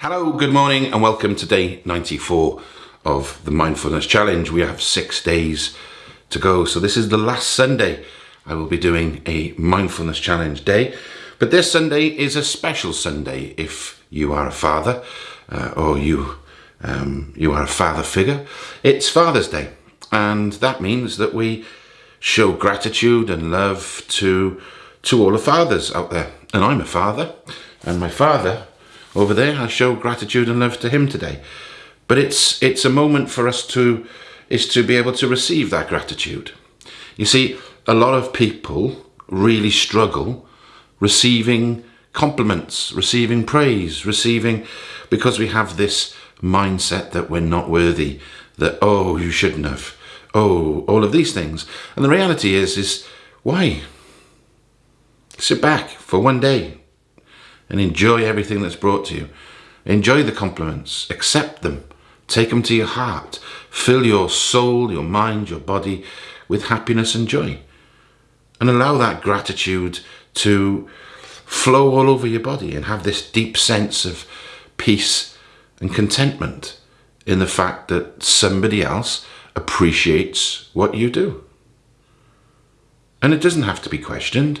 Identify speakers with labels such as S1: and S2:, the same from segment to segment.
S1: Hello, good morning, and welcome to day 94 of the Mindfulness Challenge. We have six days to go, so this is the last Sunday I will be doing a Mindfulness Challenge day. But this Sunday is a special Sunday if you are a father uh, or you um, you are a father figure. It's Father's Day, and that means that we show gratitude and love to to all the fathers out there. And I'm a father, and my father over there. I show gratitude and love to him today. But it's it's a moment for us to is to be able to receive that gratitude. You see, a lot of people really struggle receiving compliments, receiving praise, receiving because we have this mindset that we're not worthy, that oh you shouldn't have, oh all of these things. And the reality is is why? Sit back for one day, and enjoy everything that's brought to you. Enjoy the compliments, accept them, take them to your heart, fill your soul, your mind, your body with happiness and joy. And allow that gratitude to flow all over your body and have this deep sense of peace and contentment in the fact that somebody else appreciates what you do. And it doesn't have to be questioned.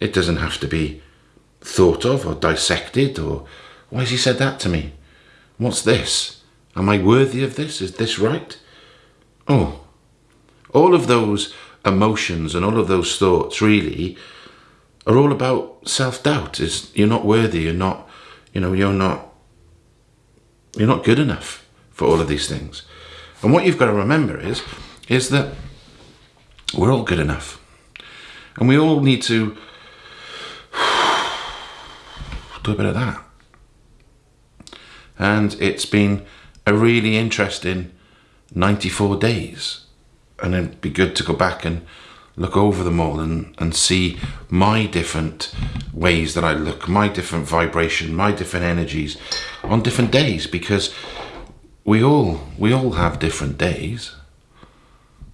S1: It doesn't have to be thought of or dissected or why has he said that to me? What's this? Am I worthy of this? Is this right? Oh, all of those emotions and all of those thoughts really are all about self-doubt. Is you're not worthy, you're not, you know, you're not, you're not good enough for all of these things. And what you've got to remember is, is that we're all good enough. And we all need to do a bit of that. And it's been a really interesting 94 days. And it'd be good to go back and look over them all and, and see my different ways that I look, my different vibration, my different energies on different days because we all we all have different days.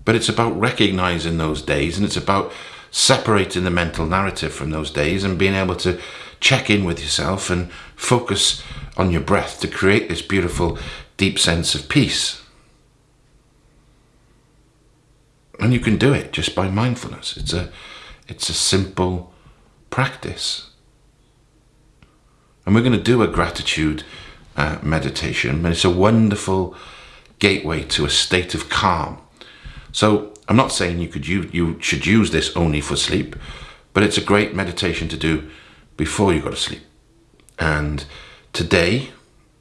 S1: But it's about recognizing those days and it's about separating the mental narrative from those days and being able to check in with yourself and focus on your breath to create this beautiful, deep sense of peace. And you can do it just by mindfulness. It's a, it's a simple practice. And we're going to do a gratitude uh, meditation, but it's a wonderful gateway to a state of calm. So I'm not saying you could you you should use this only for sleep, but it's a great meditation to do before you go to sleep. And today,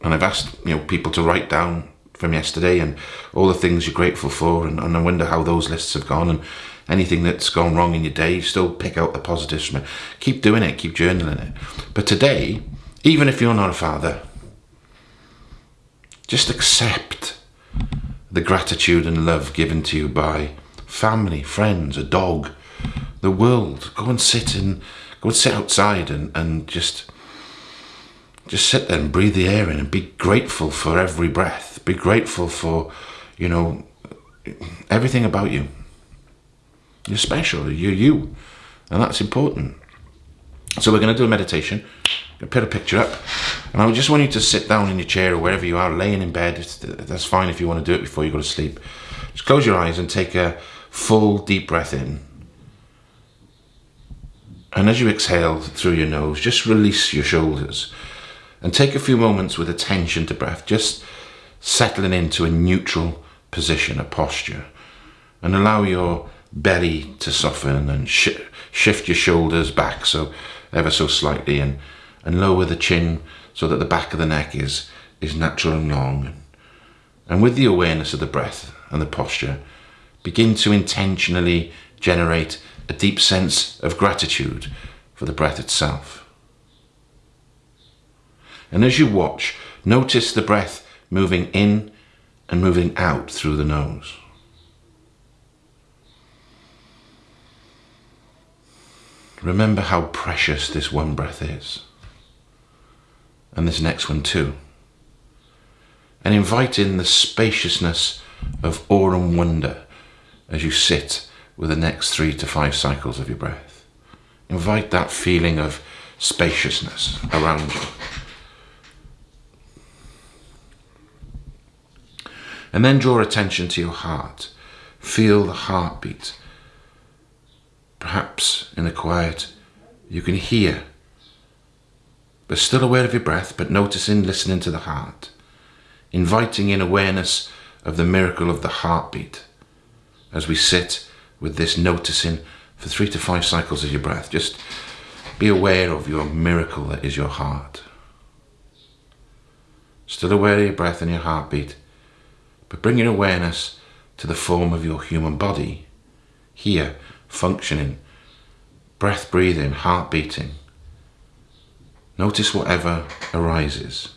S1: and I've asked you know people to write down from yesterday and all the things you're grateful for, and, and I wonder how those lists have gone and anything that's gone wrong in your day, still pick out the positives from it. Keep doing it, keep journaling it. But today, even if you're not a father, just accept the gratitude and love given to you by family, friends, a dog, the world. Go and sit in Go and sit outside and, and just just sit there and breathe the air in and be grateful for every breath. Be grateful for, you know, everything about you. You're special. You're you. And that's important. So we're going to do a meditation. Put a picture up. And I just want you to sit down in your chair or wherever you are, laying in bed. That's fine if you want to do it before you go to sleep. Just close your eyes and take a full deep breath in. And as you exhale through your nose, just release your shoulders and take a few moments with attention to breath, just settling into a neutral position, a posture, and allow your belly to soften and sh shift your shoulders back so ever so slightly and, and lower the chin so that the back of the neck is, is natural and long. And with the awareness of the breath and the posture, begin to intentionally generate a deep sense of gratitude for the breath itself. And as you watch, notice the breath moving in and moving out through the nose. Remember how precious this one breath is. And this next one too. And invite in the spaciousness of awe and wonder as you sit with the next three to five cycles of your breath. Invite that feeling of spaciousness around you. And then draw attention to your heart. Feel the heartbeat. Perhaps in the quiet, you can hear, but still aware of your breath, but noticing, listening to the heart, inviting in awareness of the miracle of the heartbeat as we sit with this noticing for three to five cycles of your breath. Just be aware of your miracle that is your heart. Still aware of your breath and your heartbeat, but bring your awareness to the form of your human body, here, functioning, breath breathing, heart beating. Notice whatever arises.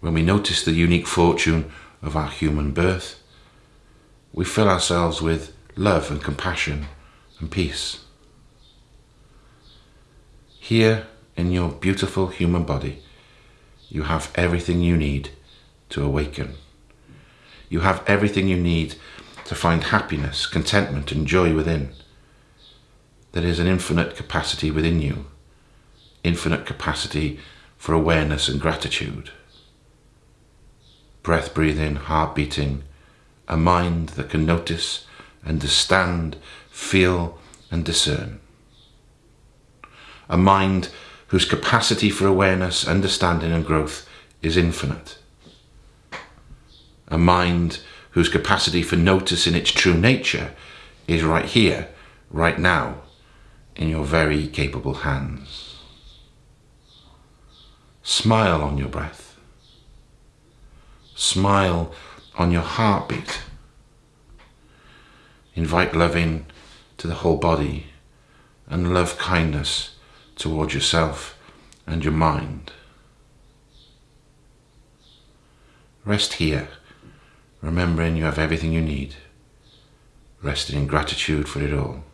S1: When we notice the unique fortune of our human birth, we fill ourselves with love and compassion and peace. Here in your beautiful human body, you have everything you need to awaken. You have everything you need to find happiness, contentment, and joy within. There is an infinite capacity within you, infinite capacity for awareness and gratitude. Breath breathing, heart beating, a mind that can notice, understand, feel, and discern. A mind whose capacity for awareness, understanding, and growth is infinite. A mind whose capacity for noticing its true nature is right here, right now, in your very capable hands. Smile on your breath. Smile on your heartbeat. Invite love in to the whole body and love kindness towards yourself and your mind. Rest here, remembering you have everything you need, resting in gratitude for it all.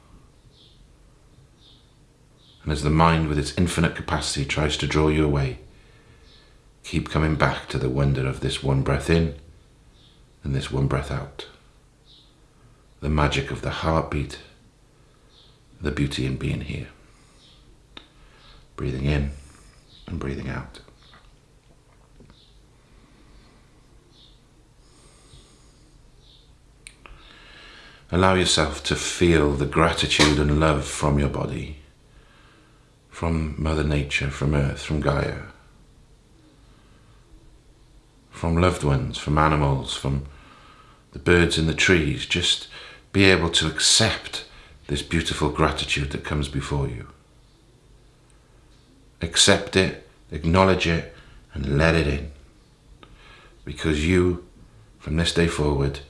S1: And as the mind with its infinite capacity tries to draw you away, keep coming back to the wonder of this one breath in and this one breath out. The magic of the heartbeat, the beauty in being here. Breathing in and breathing out. Allow yourself to feel the gratitude and love from your body, from Mother Nature, from Earth, from Gaia from loved ones, from animals, from the birds in the trees. Just be able to accept this beautiful gratitude that comes before you. Accept it, acknowledge it, and let it in. Because you, from this day forward,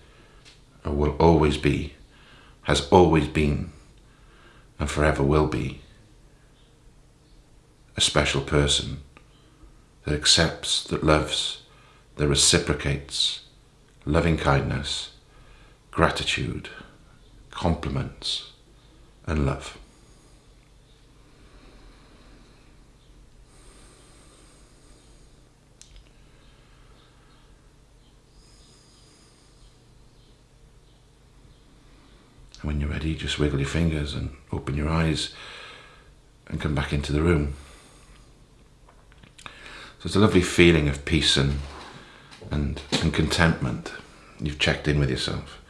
S1: will always be, has always been, and forever will be, a special person that accepts, that loves, that reciprocates loving kindness, gratitude, compliments, and love. And when you're ready, just wiggle your fingers and open your eyes and come back into the room. So it's a lovely feeling of peace and and, and contentment. You've checked in with yourself.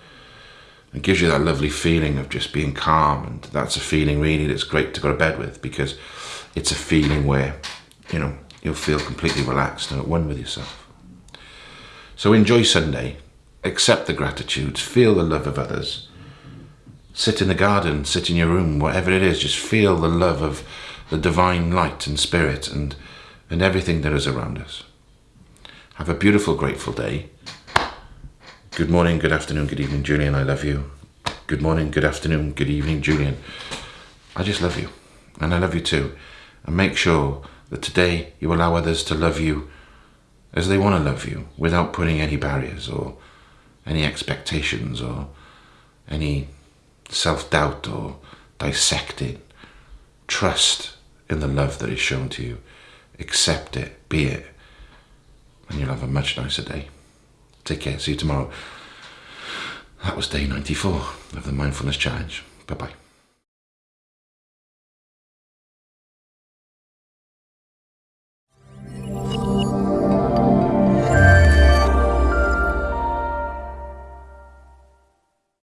S1: It gives you that lovely feeling of just being calm, and that's a feeling really that's great to go to bed with because it's a feeling where, you know, you'll feel completely relaxed and at one with yourself. So enjoy Sunday, accept the gratitudes, feel the love of others, sit in the garden, sit in your room, whatever it is, just feel the love of the divine light and spirit and, and everything that is around us. Have a beautiful, grateful day. Good morning, good afternoon, good evening, Julian. I love you. Good morning, good afternoon, good evening, Julian. I just love you. And I love you too. And make sure that today you allow others to love you as they want to love you without putting any barriers or any expectations or any self-doubt or dissecting. Trust in the love that is shown to you. Accept it, be it, and you'll have a much nicer day. Take care. See you tomorrow. That was day 94 of the Mindfulness Challenge. Bye bye.